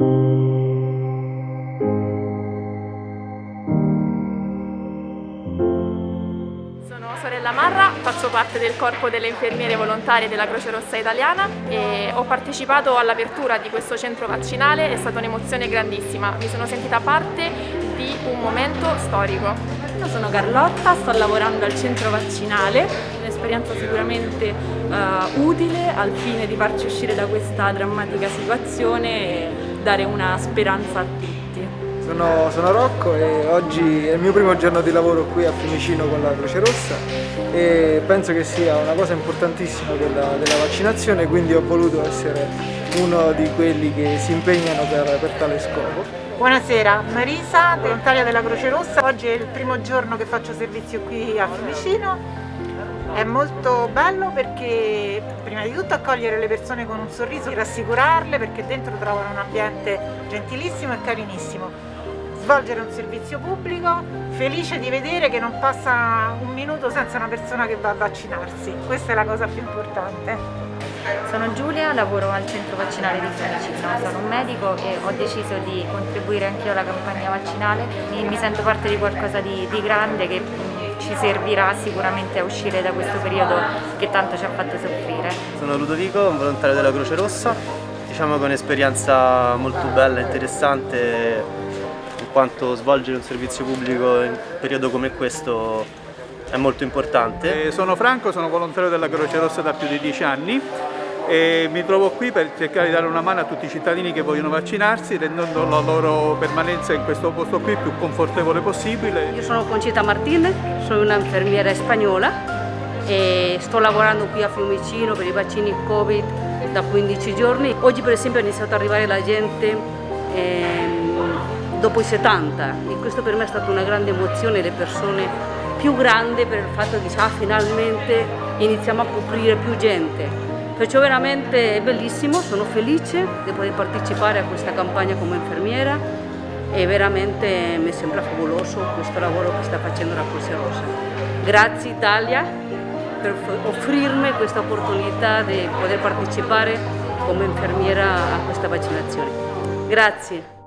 Sono sorella Marra, faccio parte del corpo delle infermiere volontarie della Croce Rossa Italiana e ho partecipato all'apertura di questo centro vaccinale, è stata un'emozione grandissima, mi sono sentita parte di un momento storico. Io sono Carlotta, sto lavorando al centro vaccinale, un'esperienza sicuramente uh, utile al fine di farci uscire da questa drammatica situazione e dare una speranza a tutti. Sono, sono, Rocco e oggi è il mio primo giorno di lavoro qui a Fiumicino con la Croce Rossa e penso che sia una cosa importantissima quella della vaccinazione quindi ho voluto essere uno di quelli che si impegnano per, per tale scopo. Buonasera, Marisa, volontaria della Croce Rossa. Oggi è il primo giorno che faccio servizio qui a Fiumicino. È molto bello perché prima di tutto accogliere le persone con un sorriso, rassicurarle perché dentro trovano un ambiente gentilissimo e carinissimo svolgere un servizio pubblico, felice di vedere che non passa un minuto senza una persona che va a vaccinarsi, questa è la cosa più importante. Sono Giulia, lavoro al centro vaccinale di Fiumicino, sono un medico e ho deciso di contribuire anch'io alla campagna vaccinale e mi sento parte di qualcosa di, di grande che ci servirà sicuramente a uscire da questo periodo che tanto ci ha fatto soffrire. Sono Ludovico, un volontario della Croce Rossa, diciamo che è un'esperienza molto bella e interessante quanto svolgere un servizio pubblico in un periodo come questo è molto importante. Eh, sono Franco, sono volontario della Croce Rossa da più di dieci anni e mi trovo qui per cercare di dare una mano a tutti i cittadini che vogliono vaccinarsi rendendo la loro permanenza in questo posto qui più confortevole possibile. Io sono Concita Martinez, sono un'infermiera spagnola e sto lavorando qui a Fiumicino per i vaccini Covid da 15 giorni. Oggi per esempio è iniziato ad arrivare la gente eh, dopo i 70 e questo per me è stata una grande emozione, le persone più grandi per il fatto che ah, finalmente iniziamo a coprire più gente. Perciò veramente è bellissimo, sono felice di poter partecipare a questa campagna come infermiera e veramente mi sembra favoloso questo lavoro che sta facendo la Croce Rossa. Grazie Italia per offrirmi questa opportunità di poter partecipare come infermiera a questa vaccinazione. Grazie.